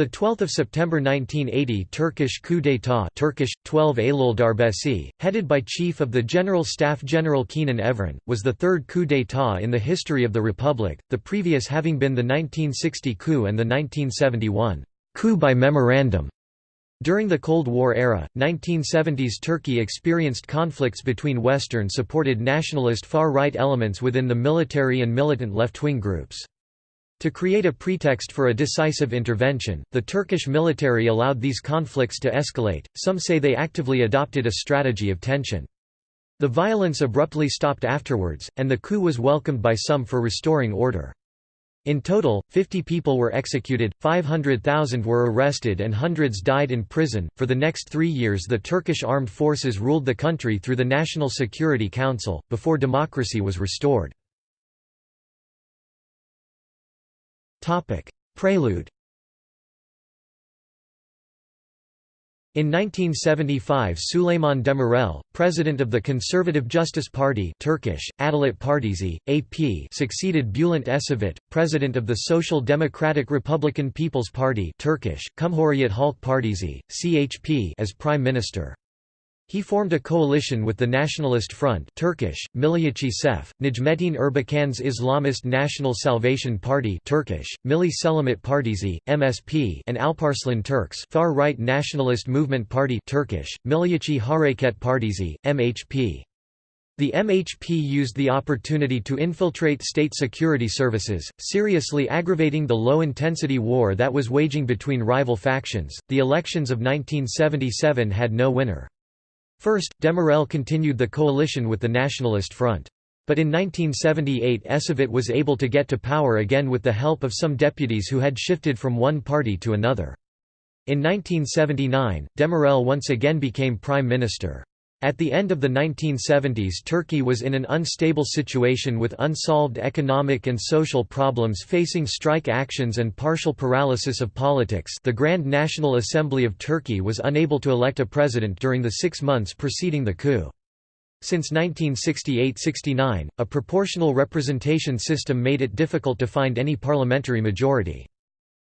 The 12th of September 1980 Turkish coup d'état Turkish 12 Eylül darbesi, headed by Chief of the General Staff General Kenan Evren, was the third coup d'état in the history of the republic, the previous having been the 1960 coup and the 1971 coup by memorandum. During the Cold War era, 1970s Turkey experienced conflicts between Western-supported nationalist far-right elements within the military and militant left-wing groups. To create a pretext for a decisive intervention, the Turkish military allowed these conflicts to escalate, some say they actively adopted a strategy of tension. The violence abruptly stopped afterwards, and the coup was welcomed by some for restoring order. In total, 50 people were executed, 500,000 were arrested, and hundreds died in prison. For the next three years, the Turkish armed forces ruled the country through the National Security Council, before democracy was restored. Prelude In 1975 Süleyman Demirel, president of the Conservative Justice Party Turkish, Adalet Partisi, AP succeeded Bülent Ecevit, president of the Social Democratic Republican People's Party Turkish, Cumhuriyet Halk Partisi, CHP as prime minister. He formed a coalition with the Nationalist Front Turkish, Milliyetçi Sef, Necmettin Erbakan's Islamist National Salvation Party Turkish, Milli Selamet Partisi, MSP and Alparslan Turks far-right nationalist movement party Turkish, Milliyetçi Hareket Partisi, MHP. The MHP used the opportunity to infiltrate state security services, seriously aggravating the low-intensity war that was waging between rival factions. The elections of 1977 had no winner. First, Demirel continued the coalition with the Nationalist Front. But in 1978 Ecevit was able to get to power again with the help of some deputies who had shifted from one party to another. In 1979, Demirel once again became prime minister. At the end of the 1970s Turkey was in an unstable situation with unsolved economic and social problems facing strike actions and partial paralysis of politics the Grand National Assembly of Turkey was unable to elect a president during the six months preceding the coup. Since 1968–69, a proportional representation system made it difficult to find any parliamentary majority.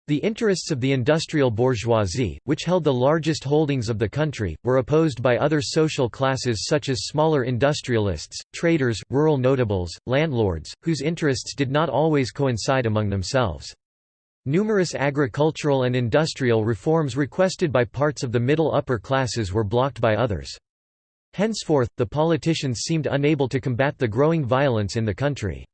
The interests of the industrial bourgeoisie, which held the largest holdings of the country, were opposed by other social classes such as smaller industrialists, traders, rural notables, landlords, whose interests did not always coincide among themselves. Numerous agricultural and industrial reforms requested by parts of the middle-upper classes were blocked by others. Henceforth, the politicians seemed unable to combat the growing violence in the country.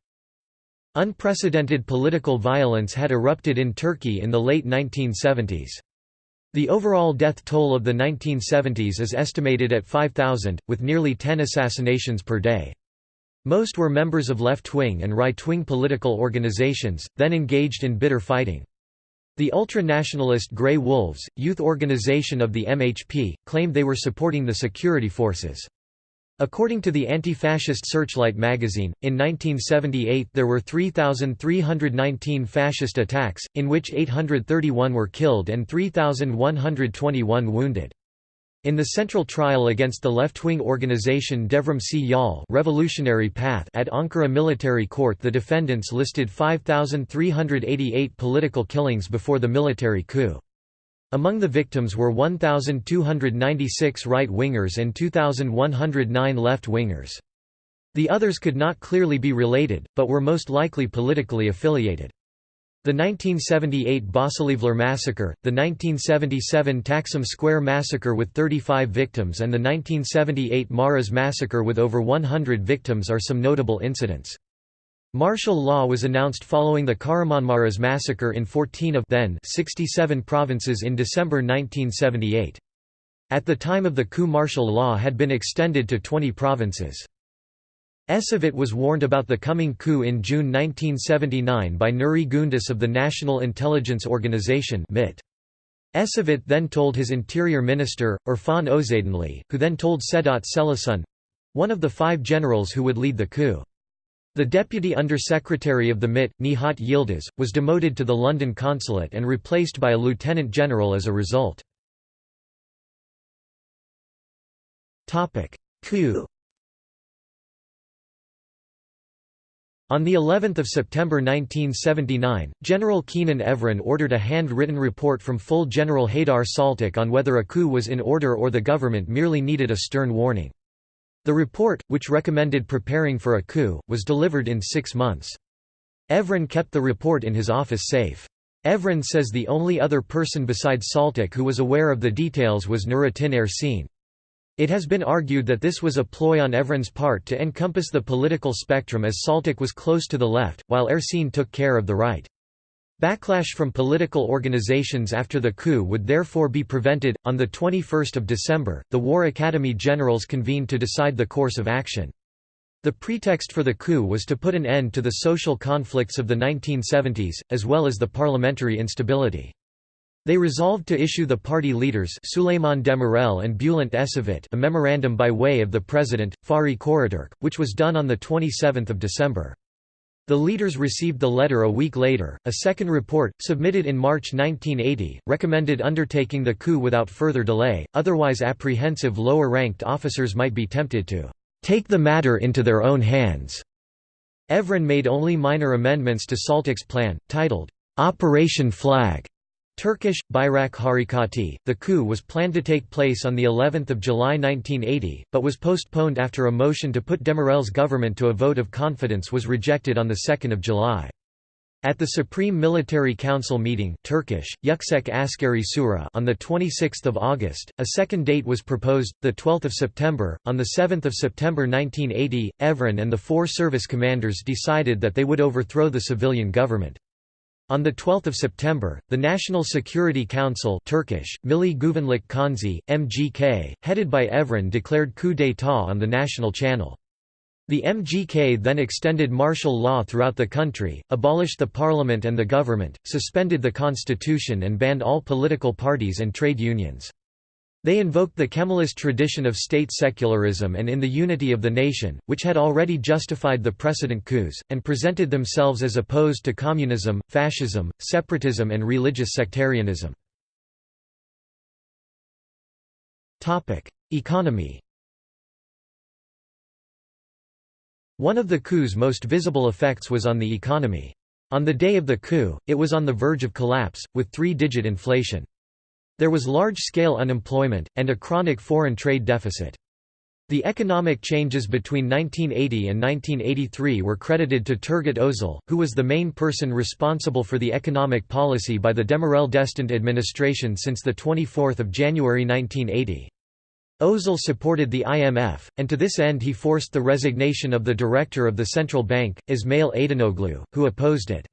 Unprecedented political violence had erupted in Turkey in the late 1970s. The overall death toll of the 1970s is estimated at 5,000, with nearly 10 assassinations per day. Most were members of left-wing and right-wing political organizations, then engaged in bitter fighting. The ultra-nationalist Grey Wolves, youth organization of the MHP, claimed they were supporting the security forces. According to the anti-fascist Searchlight magazine, in 1978 there were 3,319 fascist attacks, in which 831 were killed and 3,121 wounded. In the central trial against the left-wing organization Devrimci Yol Revolutionary Path at Ankara Military Court the defendants listed 5,388 political killings before the military coup. Among the victims were 1,296 right-wingers and 2,109 left-wingers. The others could not clearly be related, but were most likely politically affiliated. The 1978 Bahçelievler massacre, the 1977 Taksim Square massacre with 35 victims and the 1978 Maraş massacre with over 100 victims are some notable incidents. Martial law was announced following the Kahramanmaraş massacre in 14 of then 67 provinces in December 1978. At the time of the coup martial law had been extended to 20 provinces. Ecevit was warned about the coming coup in June 1979 by Nuri Gündüz of the National Intelligence Organization MIT. Ecevit then told his interior minister, Irfan Özdinli, who then told Sedat Selasun—one of the five generals who would lead the coup. The Deputy Under-Secretary of the MIT, Nihat Yildiz, was demoted to the London consulate and replaced by a lieutenant general as a result. Coup On the 11th of September 1979, General Kenan Evren ordered a hand-written report from full General Haydar Saltik on whether a coup was in order or the government merely needed a stern warning. The report, which recommended preparing for a coup, was delivered in six months. Evren kept the report in his office safe. Evren says the only other person besides Saltik who was aware of the details was Nuriddin Ersin. It has been argued that this was a ploy on Evren's part to encompass the political spectrum as Saltik was close to the left, while Ersin took care of the right. Backlash from political organizations after the coup would therefore be prevented. On the 21st of December, the War Academy generals convened to decide the course of action. The pretext for the coup was to put an end to the social conflicts of the 1970s, as well as the parliamentary instability. They resolved to issue the party leaders Süleyman Demirel and Bülent Ecevit a memorandum by way of the president, Fahri Korutürk, which was done on 27 December. The leaders received the letter a week later. A second report, submitted in March 1980, recommended undertaking the coup without further delay, otherwise apprehensive lower ranked officers might be tempted to take the matter into their own hands. Evren made only minor amendments to Saltik's plan, titled, Operation Flag, Turkish Bayrak Harekati. The coup was planned to take place on the 11th of July 1980, but was postponed after a motion to put Demirel's government to a vote of confidence was rejected on the 2nd of July. At the Supreme Military Council meeting Turkish, Yüksek Askeri Şura on 26 August, a second date was proposed, 12 September. On 7 September 1980, Evren and the four service commanders decided that they would overthrow the civilian government. On 12 September, the National Security Council Turkish, Milli Güvenlik Konseyi, MGK, headed by Evren declared coup d'état on the national channel. The MGK then extended martial law throughout the country, abolished the parliament and the government, suspended the constitution and banned all political parties and trade unions. They invoked the Kemalist tradition of state secularism and in the unity of the nation, which had already justified the precedent coups, and presented themselves as opposed to communism, fascism, separatism and religious sectarianism. Economy One of the coup's most visible effects was on the economy. On the day of the coup, it was on the verge of collapse, with three-digit inflation. There was large-scale unemployment, and a chronic foreign trade deficit. The economic changes between 1980 and 1983 were credited to Turgut Özal, who was the main person responsible for the economic policy by the Demirel-destined administration since 24 January 1980. Özal supported the IMF, and to this end he forced the resignation of the director of the central bank, Ismail Adanoglu, who opposed it.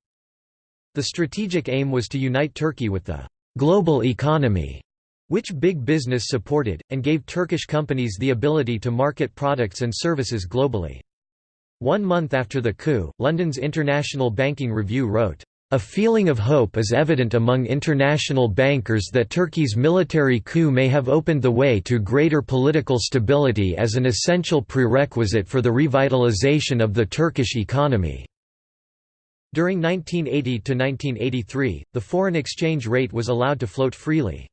The strategic aim was to unite Turkey with the global economy, which big business supported, and gave Turkish companies the ability to market products and services globally. One month after the coup, London's International Banking Review wrote, a feeling of hope is evident among international bankers that Turkey's military coup may have opened the way to greater political stability as an essential prerequisite for the revitalization of the Turkish economy. During 1980 to 1983, the foreign exchange rate was allowed to float freely.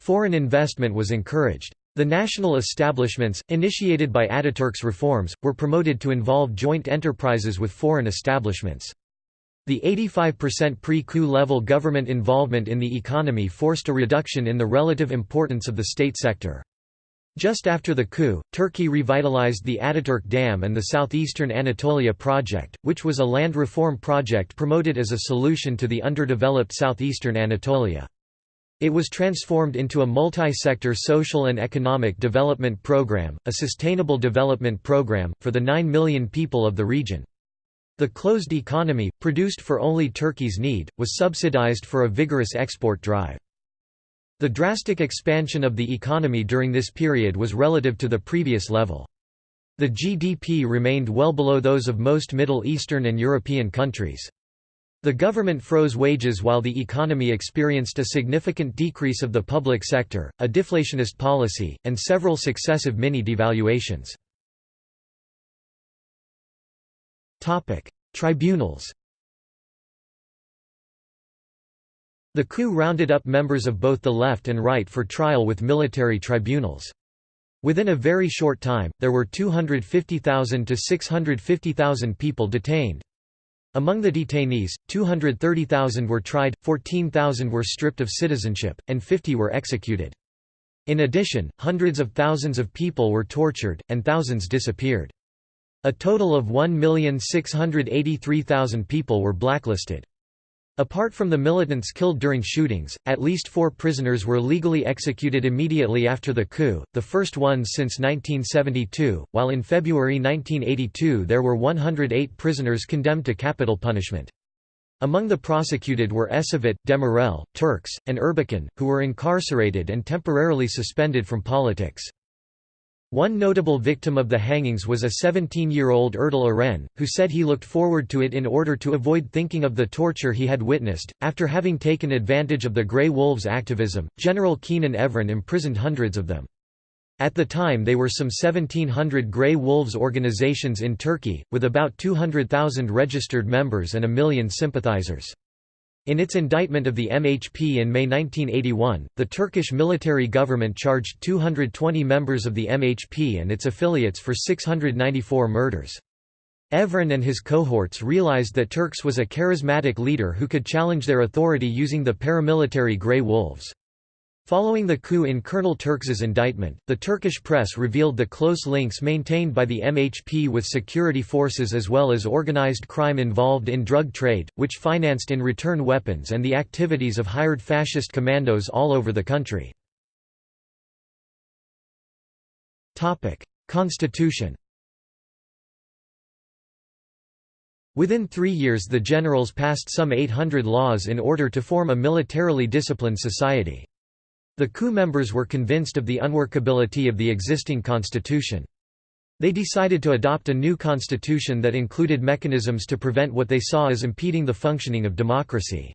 Foreign investment was encouraged. The national establishments, initiated by Ataturk's reforms, were promoted to involve joint enterprises with foreign establishments. The 85% pre-coup level government involvement in the economy forced a reduction in the relative importance of the state sector. Just after the coup, Turkey revitalized the Ataturk Dam and the Southeastern Anatolia Project, which was a land reform project promoted as a solution to the underdeveloped southeastern Anatolia. It was transformed into a multi-sector social and economic development program, a sustainable development program, for the 9 million people of the region. The closed economy, produced for only Turkey's need, was subsidized for a vigorous export drive. The drastic expansion of the economy during this period was relative to the previous level. The GDP remained well below those of most Middle Eastern and European countries. The government froze wages while the economy experienced a significant decrease of the public sector, a deflationist policy, and several successive mini-devaluations. Tribunals The coup rounded up members of both the left and right for trial with military tribunals. Within a very short time, there were 250,000 to 650,000 people detained. Among the detainees, 230,000 were tried, 14,000 were stripped of citizenship, and 50 were executed. In addition, hundreds of thousands of people were tortured, and thousands disappeared. A total of 1,683,000 people were blacklisted. Apart from the militants killed during shootings, at least four prisoners were legally executed immediately after the coup, the first ones since 1972, while in February 1982 there were 108 prisoners condemned to capital punishment. Among the prosecuted were Ecevit, Demirel, Turks, and Erbakan, who were incarcerated and temporarily suspended from politics. One notable victim of the hangings was a 17-year-old Erdal Eren, who said he looked forward to it in order to avoid thinking of the torture he had witnessed. After having taken advantage of the Grey Wolves' activism, General Kenan Evren imprisoned hundreds of them. At the time they were some 1700 Grey Wolves organizations in Turkey, with about 200,000 registered members and a million sympathizers. In its indictment of the MHP in May 1981, the Turkish military government charged 220 members of the MHP and its affiliates for 694 murders. Evren and his cohorts realized that Turks was a charismatic leader who could challenge their authority using the paramilitary Grey Wolves. Following the coup in Colonel Turks's indictment, the Turkish press revealed the close links maintained by the MHP with security forces as well as organized crime involved in drug trade, which financed in return weapons and the activities of hired fascist commandos all over the country. Constitution Within three years the generals passed some 800 laws in order to form a militarily disciplined society. The coup members were convinced of the unworkability of the existing constitution. They decided to adopt a new constitution that included mechanisms to prevent what they saw as impeding the functioning of democracy.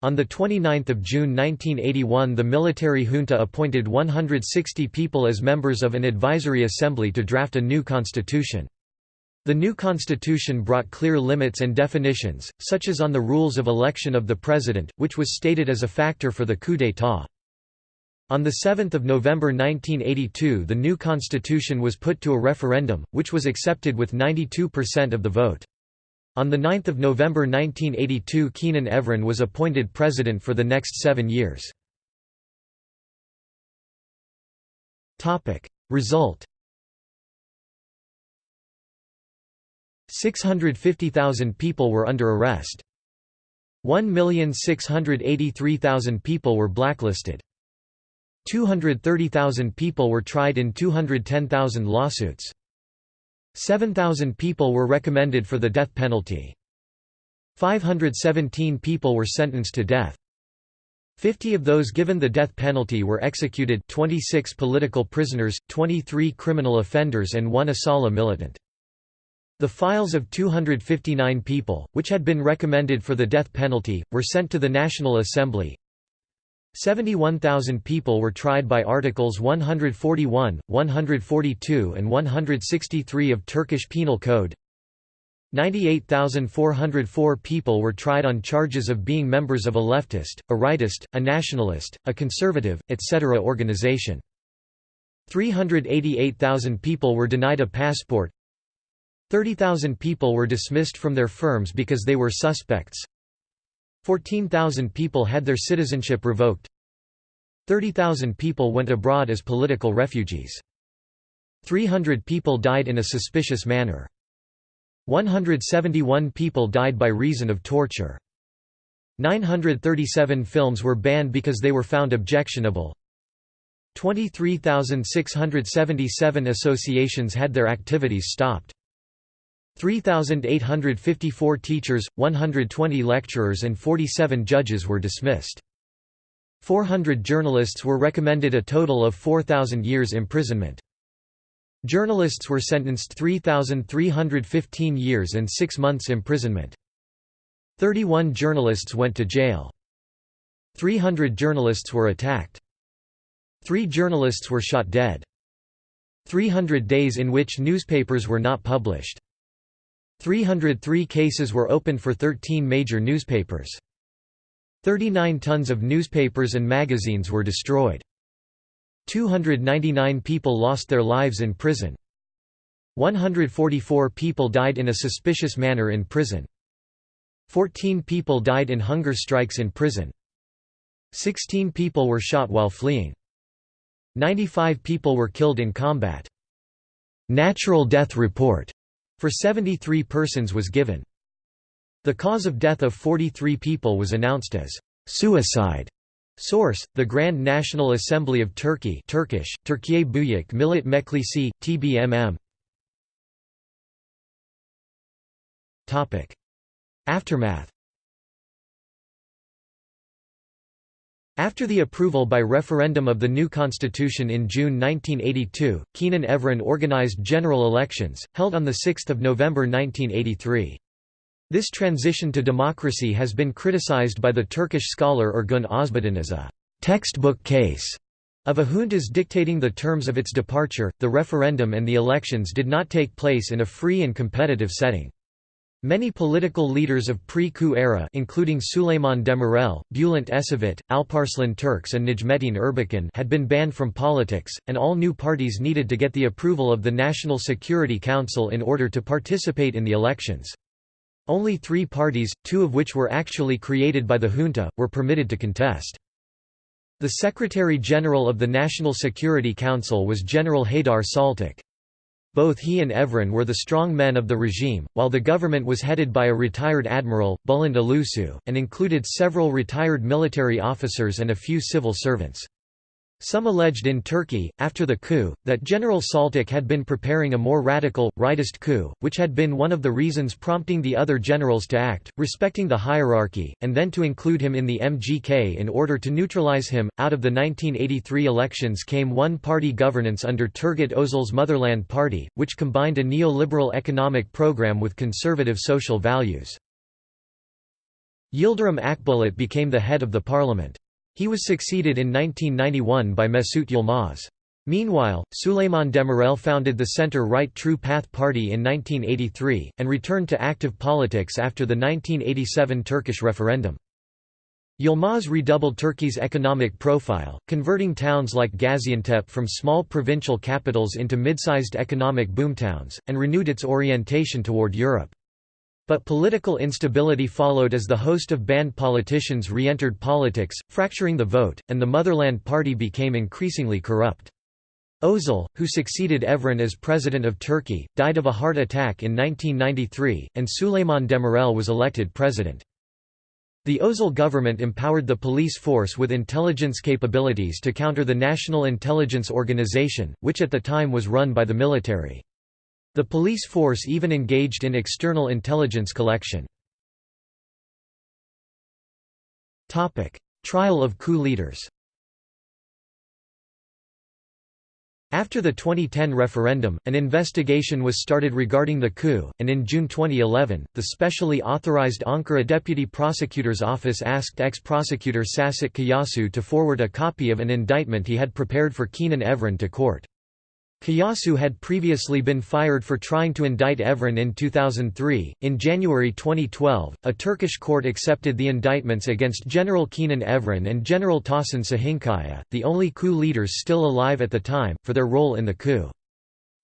On 29 June 1981 the military junta appointed 160 people as members of an advisory assembly to draft a new constitution. The new constitution brought clear limits and definitions, such as on the rules of election of the president, which was stated as a factor for the coup d'état. On 7 November 1982 the new constitution was put to a referendum, which was accepted with 92% of the vote. On 9 November 1982 Kenan Evren was appointed president for the next seven years. Result 650,000 people were under arrest. 1,683,000 people were blacklisted. 230,000 people were tried in 210,000 lawsuits. 7,000 people were recommended for the death penalty. 517 people were sentenced to death. 50 of those given the death penalty were executed 26 political prisoners, 23 criminal offenders and one Asala militant. The files of 259 people, which had been recommended for the death penalty, were sent to the National Assembly. 71,000 people were tried by Articles 141, 142 and 163 of Turkish Penal Code. 98,404 people were tried on charges of being members of a leftist, a rightist, a nationalist, a conservative, etc. organization. 388,000 people were denied a passport. 30,000 people were dismissed from their firms because they were suspects. 14,000 people had their citizenship revoked. 30,000 people went abroad as political refugees. 300 people died in a suspicious manner. 171 people died by reason of torture. 937 films were banned because they were found objectionable. 23,677 associations had their activities stopped. 3,854 teachers, 120 lecturers and 47 judges were dismissed. 400 journalists were recommended a total of 4,000 years imprisonment. Journalists were sentenced 3,315 years and 6 months imprisonment. 31 journalists went to jail. 300 journalists were attacked. Three journalists were shot dead. 300 days in which newspapers were not published. 303 cases were opened for 13 major newspapers. 39 tons of newspapers and magazines were destroyed. 299 people lost their lives in prison. 144 people died in a suspicious manner in prison. Fourteen people died in hunger strikes in prison. Sixteen people were shot while fleeing. 95 people were killed in combat. Natural death report for 73 persons was given. The cause of death of 43 people was announced as suicide. Source: The Grand National Assembly of Turkey Turkish: Türkiye Büyük Millet Meclisi, TBMM. Aftermath. After the approval by referendum of the new constitution in June 1982, Kenan Evren organized general elections, held on 6 November 1983. This transition to democracy has been criticized by the Turkish scholar Ergun Özbudun as a textbook case of a junta's dictating the terms of its departure. The referendum and the elections did not take place in a free and competitive setting. Many political leaders of pre-coup era including Süleyman Demirel, Bülent Ecevit, Alparslan Turks and Necmettin Erbakan had been banned from politics, and all new parties needed to get the approval of the National Security Council in order to participate in the elections. Only three parties, two of which were actually created by the junta, were permitted to contest. The Secretary-General of the National Security Council was General Haydar Saltik. Both he and Evren were the strong men of the regime, while the government was headed by a retired admiral, Bülent Ulusu, and included several retired military officers and a few civil servants. Some alleged in Turkey, after the coup, that General Saltik had been preparing a more radical, rightist coup, which had been one of the reasons prompting the other generals to act, respecting the hierarchy, and then to include him in the MGK in order to neutralize him. Out of the 1983 elections came one party governance under Turgut Özal's Motherland Party, which combined a neoliberal economic program with conservative social values. Yildirim Akbulut became the head of the parliament. He was succeeded in 1991 by Mesut Yilmaz. Meanwhile, Süleyman Demirel founded the center-right True Path Party in 1983, and returned to active politics after the 1987 Turkish referendum. Yilmaz redoubled Turkey's economic profile, converting towns like Gaziantep from small provincial capitals into mid-sized economic boomtowns, and renewed its orientation toward Europe. But political instability followed as the host of banned politicians re-entered politics, fracturing the vote, and the Motherland Party became increasingly corrupt. Özal, who succeeded Evren as president of Turkey, died of a heart attack in 1993, and Süleyman Demirel was elected president. The Özal government empowered the police force with intelligence capabilities to counter the National Intelligence Organization, which at the time was run by the military. The police force even engaged in external intelligence collection. Trial of coup leaders After the 2010 referendum, an investigation was started regarding the coup, and in June 2011, the specially authorized Ankara Deputy Prosecutor's Office asked ex-prosecutor Sacit Kayasu to forward a copy of an indictment he had prepared for Kenan Evren to court. Kayasu had previously been fired for trying to indict Evren in 2003. In January 2012, a Turkish court accepted the indictments against General Kenan Evren and General Tahsin Şahinkaya, the only coup leaders still alive at the time, for their role in the coup.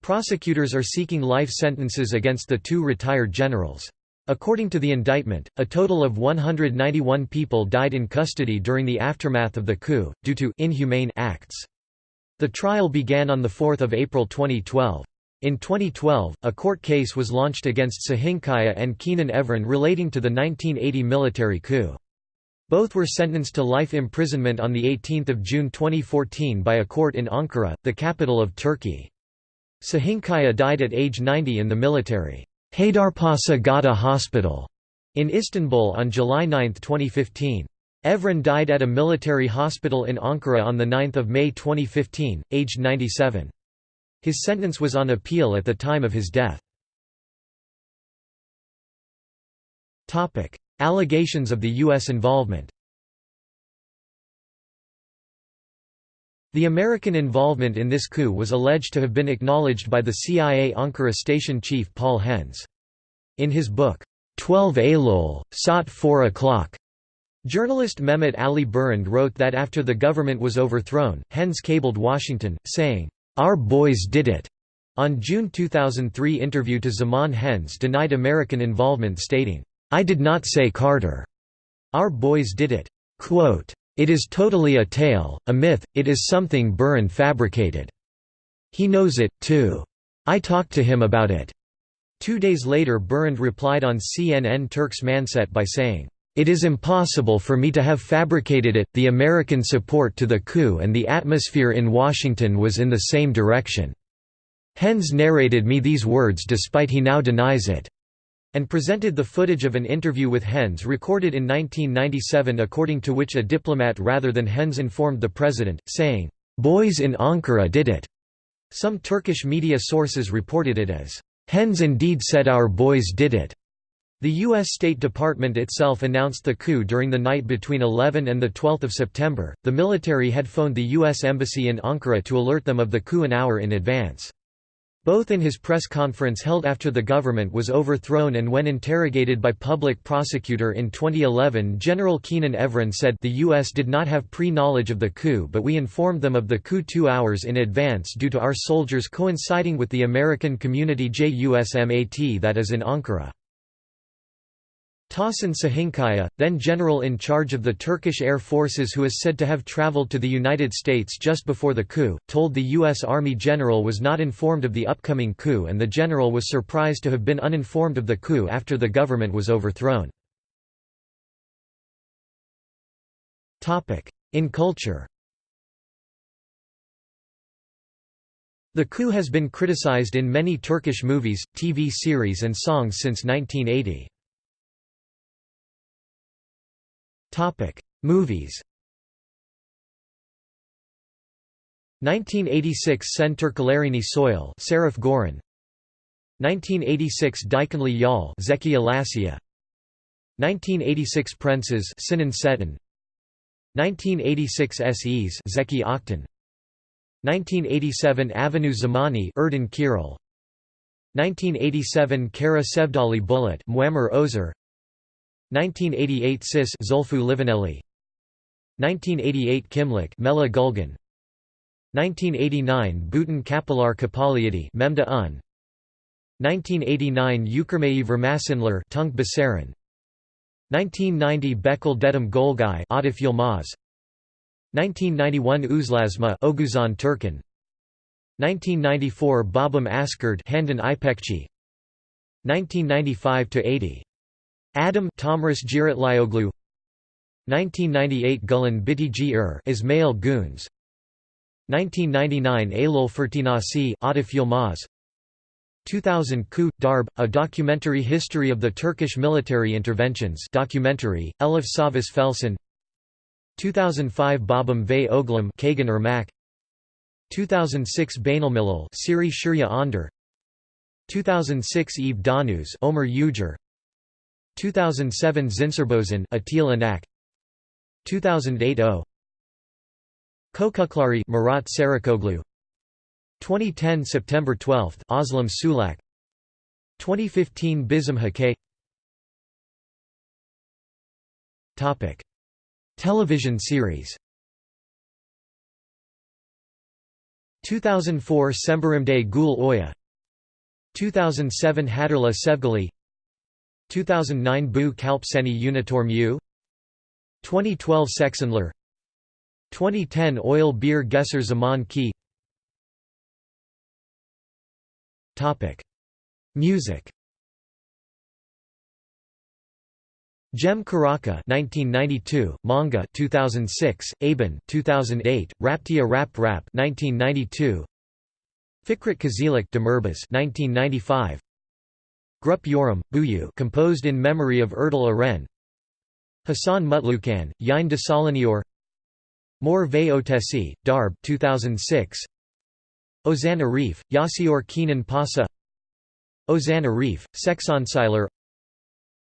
Prosecutors are seeking life sentences against the two retired generals. According to the indictment, a total of 191 people died in custody during the aftermath of the coup, due to inhumane acts. The trial began on 4 April 2012. In 2012, a court case was launched against Şahinkaya and Kenan Evren relating to the 1980 military coup. Both were sentenced to life imprisonment on 18 June 2014 by a court in Ankara, the capital of Turkey. Şahinkaya died at age 90 in the military Haydarpaşa Gata Hospital in Istanbul on July 9, 2015. Evren died at a military hospital in Ankara on 9 May 2015, aged 97. His sentence was on appeal at the time of his death. Allegations of the U.S. involvement The American involvement in this coup was alleged to have been acknowledged by the CIA Ankara station chief Paul Henze. In his book, 12 Eylül, Saat 4 o'clock, Journalist Mehmet Ali Birand wrote that after the government was overthrown, Henze cabled Washington, saying, "'Our boys did it'". On June 2003 interview to Zaman Henze denied American involvement stating, I did not say Carter. Our boys did it. Quote, it is totally a tale, a myth, it is something Birand fabricated. He knows it, too. I talked to him about it." Two days later Birand replied on CNN Turk's Manset by saying, "...it is impossible for me to have fabricated it, the American support to the coup and the atmosphere in Washington was in the same direction. Henze narrated me these words despite he now denies it." and presented the footage of an interview with Henze recorded in 1997 according to which a diplomat rather than Henze informed the president, saying, "'Boys in Ankara did it'". Some Turkish media sources reported it as, "'Henze indeed said our boys did it'". The U.S. State Department itself announced the coup during the night between 11 and 12 September. The military had phoned the U.S. Embassy in Ankara to alert them of the coup an hour in advance. Both in his press conference held after the government was overthrown and when interrogated by public prosecutor in 2011 General Kenan Evren said the U.S. did not have pre-knowledge of the coup but we informed them of the coup two hours in advance due to our soldiers coinciding with the American community JUSMAT that is in Ankara. Tahsin Şahinkaya, then general in charge of the Turkish Air Forces who is said to have traveled to the United States just before the coup, told the U.S. Army general was not informed of the upcoming coup and the general was surprised to have been uninformed of the coup after the government was overthrown. In culture The coup has been criticized in many Turkish movies, TV series and songs since 1980. Topic: Movies. 1986 Sen Türkülerini Soil Serif Goran 1986 Dikenli Yal, Zeki Alasya 1986 Prenses Sinan Çetin 1986 SEs Zeki Aktan 1987 Avenue Zamani Erden Kiril 1987 Kara Sevdali Bullet Muammer Ozer 1988 Sis Zulfu Livaneli 1988 Kimlik Mela Gulgan. 1989 Bhutan Kapilar Kapaliati Memda Un. 1989 Ukurmayi Vermasinler Tunk Basaran. 1990 Bekal Dedim Golgai Atif Yilmaz. 1991 Uzlasma Oguzhan Turkan 1994 Babam Askerd Handan Ipekci 1995 to 80 Adam Tomris Giritlioglu 1998 Gulen Biti Ur er Ismail Goons 1999 Eylül Fırtınası Atif Yilmaz. 2000 Coup, Darb, a documentary history of the Turkish military interventions documentary, Elif Savas Felsin 2005 Babam ve Oglum Kagan Irmak 2006 Bainalmilal Siri Shurya Onder 2006 Eve Danuz Omer Ujer 2007 Zincerbozen Atil Anak. 2008 O. Kokuklari Murat Sarıkoglu 2010 September 12 Özlem Sulak. 2015 Bizim Hakay Topic. Television series. 2004 Semberimde Gül Oya. 2007 Hatırla Sevgili 2009 Bu Kalp Seni Unitor Mu 2012 Seksenler 2010 Oil Beer Gesser Zaman Ki. Music. Cem Karaca 1992 Manga 2006 Aben 2008 Raptia Rap Rap 1992 Fikret Kızılok Demirbaş 1995 Grup Yorum, Buyu composed in memory of Erdal Eren. Hasan Mutlucan, Yine Desalinior Mor ve Otesi, Darb 2006 Ozan Arif, Yasior Kenan Pasa. Ozan Arif, Sexonsiler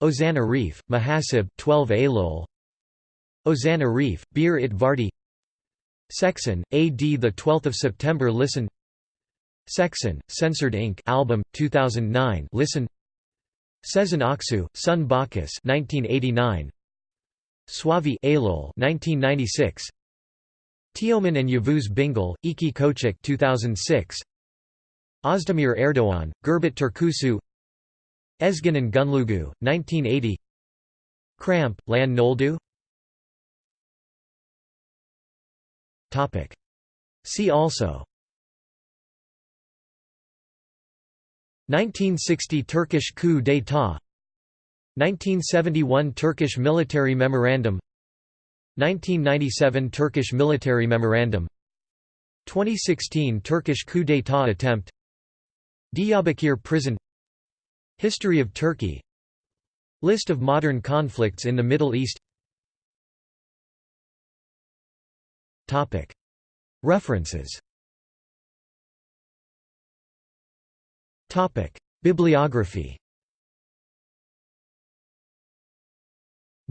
Ozan Arif, Mahasib 12 Eylül Ozan Arif, Bir it Vardi. Sexon, AD 12 September Listen. Sexon, Censored Inc. album, 2009 Listen Sezen Aksu, Sun Bacchus 1989. Suavi Eylül 1996. Teoman and Yavuz Bingöl, Iki Koçak 2006. Özdemir Erdoğan, Gurbet Türküsü Ezgin and Gunlugu, 1980 Cramp, Lan Noldu See also 1960 Turkish coup d'état 1971 Turkish military memorandum 1997 Turkish military memorandum 2016 Turkish coup d'état attempt Diyarbakir prison History of Turkey List of modern conflicts in the Middle East. References Bibliography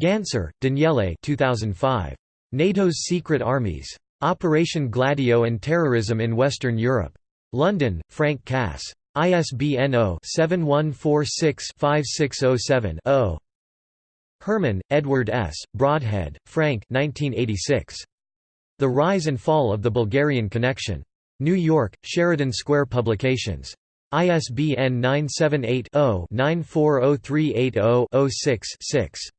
Ganser, Daniele 2005. NATO's Secret Armies. Operation Gladio and Terrorism in Western Europe. London, Frank Cass. ISBN 0-7146-5607-0. Herman, Edward S., Broadhead, Frank 1986. The Rise and Fall of the Bulgarian Connection. New York, Sheridan Square Publications. ISBN 978 0 940380 6 6